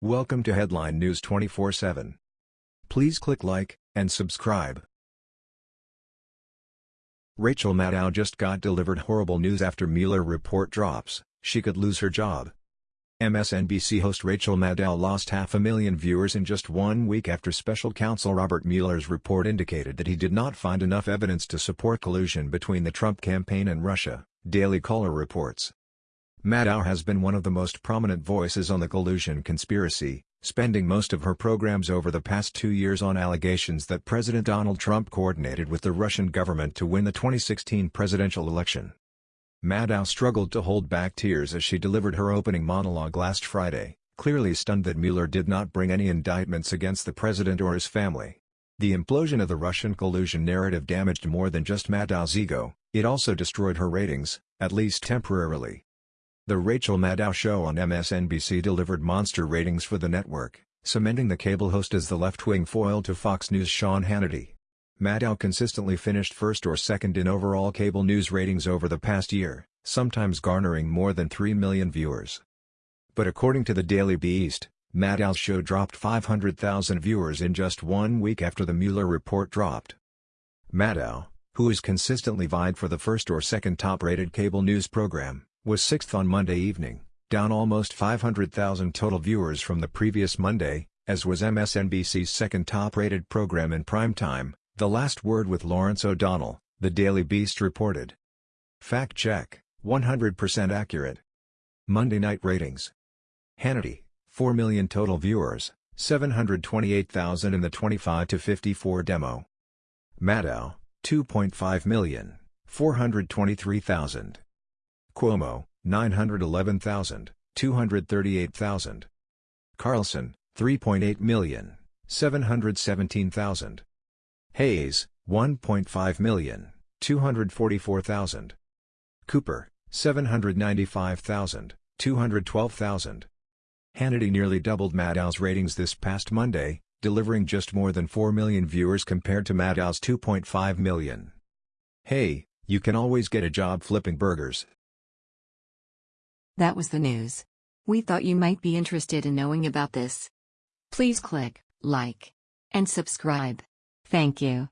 Welcome to Headline News 24/7. Please click like and subscribe. Rachel Maddow just got delivered horrible news after Mueller report drops. She could lose her job. MSNBC host Rachel Maddow lost half a million viewers in just one week after special counsel Robert Mueller's report indicated that he did not find enough evidence to support collusion between the Trump campaign and Russia, Daily Caller reports. Maddow has been one of the most prominent voices on the collusion conspiracy, spending most of her programs over the past two years on allegations that President Donald Trump coordinated with the Russian government to win the 2016 presidential election. Maddow struggled to hold back tears as she delivered her opening monologue last Friday, clearly stunned that Mueller did not bring any indictments against the president or his family. The implosion of the Russian collusion narrative damaged more than just Maddow's ego, it also destroyed her ratings, at least temporarily. The Rachel Maddow show on MSNBC delivered monster ratings for the network, cementing the cable host as the left-wing foil to Fox News' Sean Hannity. Maddow consistently finished first or second in overall cable news ratings over the past year, sometimes garnering more than 3 million viewers. But according to the Daily Beast, Maddow's show dropped 500,000 viewers in just one week after the Mueller report dropped. Maddow, who has consistently vied for the first or second top-rated cable news program, was sixth on Monday evening, down almost 500,000 total viewers from the previous Monday, as was MSNBC's second top-rated program in prime time, The Last Word with Lawrence O'Donnell, the Daily Beast reported. Fact check, 100% accurate. Monday night ratings. Hannity, 4 million total viewers, 728,000 in the 25 to 54 demo. Maddow, 2.5 million, 423,000. Cuomo, 911,000, 238,000. Carlson, 3.8 million, 717,000. Hayes, 1.5 million, 244,000. Cooper, 795,000, 212,000. Hannity nearly doubled Maddow's ratings this past Monday, delivering just more than 4 million viewers compared to Maddow's 2.5 million. Hey, you can always get a job flipping burgers. That was the news. We thought you might be interested in knowing about this. Please click like and subscribe. Thank you.